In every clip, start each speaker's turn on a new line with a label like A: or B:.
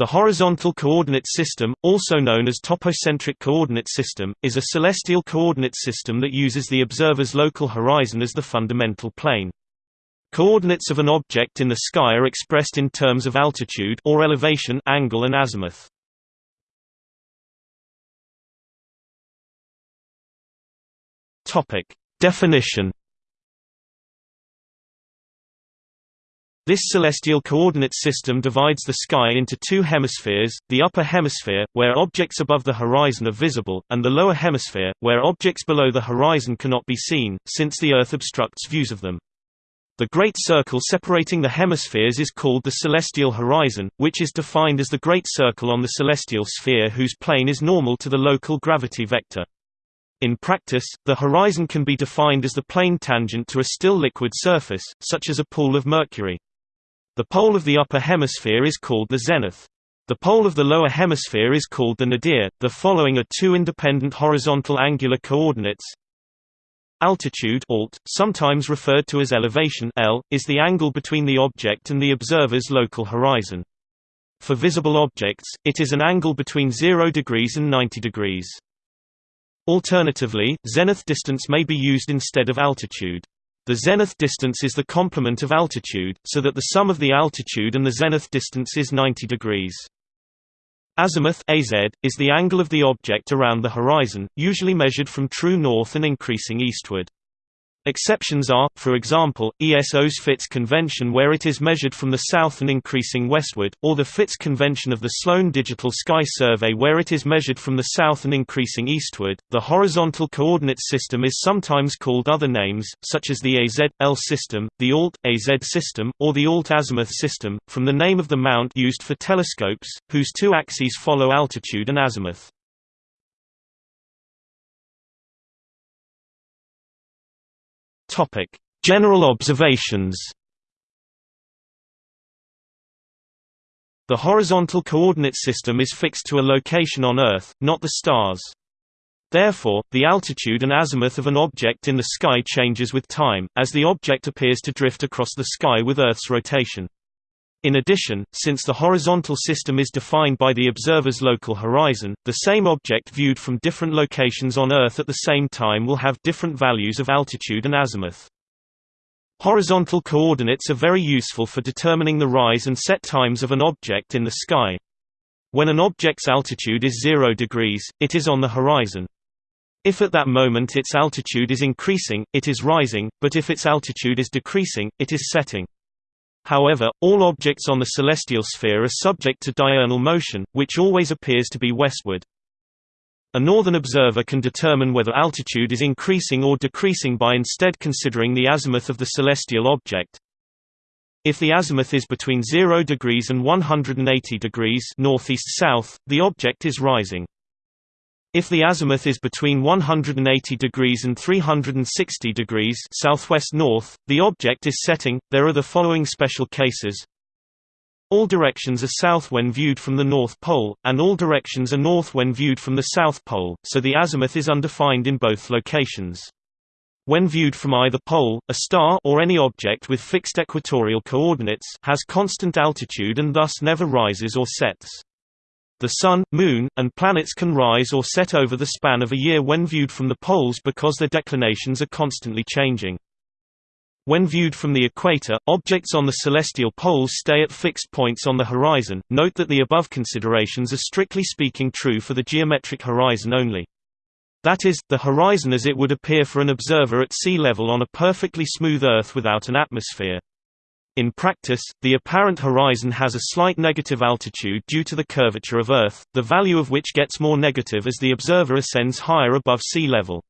A: The horizontal coordinate system, also known as topocentric coordinate system, is a celestial coordinate system that uses the observer's local horizon as the fundamental plane. Coordinates of an object in the sky are expressed in terms of altitude or elevation, angle and azimuth. Topic: Definition This celestial coordinate system divides the sky into two hemispheres, the upper hemisphere, where objects above the horizon are visible, and the lower hemisphere, where objects below the horizon cannot be seen, since the Earth obstructs views of them. The great circle separating the hemispheres is called the celestial horizon, which is defined as the great circle on the celestial sphere whose plane is normal to the local gravity vector. In practice, the horizon can be defined as the plane tangent to a still liquid surface, such as a pool of mercury. The pole of the upper hemisphere is called the zenith. The pole of the lower hemisphere is called the nadir. The following are two independent horizontal angular coordinates. Altitude alt, sometimes referred to as elevation L, is the angle between the object and the observer's local horizon. For visible objects, it is an angle between 0 degrees and 90 degrees. Alternatively, zenith distance may be used instead of altitude. The zenith distance is the complement of altitude, so that the sum of the altitude and the zenith distance is 90 degrees. Azimuth AZ, is the angle of the object around the horizon, usually measured from true north and increasing eastward. Exceptions are, for example, ESO's FITS convention where it is measured from the south and increasing westward, or the FITS convention of the Sloan Digital Sky Survey where it is measured from the south and increasing eastward. The horizontal coordinate system is sometimes called other names, such as the AZ-L system, the ALT-AZ system, or the ALT-azimuth system, from the name of the mount used for telescopes, whose two axes follow altitude and azimuth. Topic: General observations. The horizontal coordinate system is fixed to a location on Earth, not the stars. Therefore, the altitude and azimuth of an object in the sky changes with time, as the object appears to drift across the sky with Earth's rotation. In addition, since the horizontal system is defined by the observer's local horizon, the same object viewed from different locations on Earth at the same time will have different values of altitude and azimuth. Horizontal coordinates are very useful for determining the rise and set times of an object in the sky. When an object's altitude is 0 degrees, it is on the horizon. If at that moment its altitude is increasing, it is rising, but if its altitude is decreasing, it is setting. However, all objects on the celestial sphere are subject to diurnal motion, which always appears to be westward. A northern observer can determine whether altitude is increasing or decreasing by instead considering the azimuth of the celestial object. If the azimuth is between 0 degrees and 180 degrees northeast-south, the object is rising. If the azimuth is between 180 degrees and 360 degrees southwest north, the object is setting. There are the following special cases. All directions are south when viewed from the North Pole, and all directions are north when viewed from the South Pole, so the azimuth is undefined in both locations. When viewed from either pole, a star or any object with fixed equatorial coordinates has constant altitude and thus never rises or sets. The Sun, Moon, and planets can rise or set over the span of a year when viewed from the poles because their declinations are constantly changing. When viewed from the equator, objects on the celestial poles stay at fixed points on the horizon. Note that the above considerations are strictly speaking true for the geometric horizon only. That is, the horizon as it would appear for an observer at sea level on a perfectly smooth Earth without an atmosphere. In practice, the apparent horizon has a slight negative altitude due to the curvature of Earth, the value of which gets more negative as the observer ascends higher above sea level.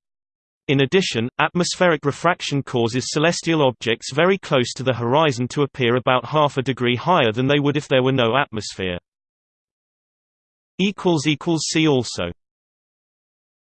A: In addition, atmospheric refraction causes celestial objects very close to the horizon to appear about half a degree higher than they would if there were no atmosphere. See also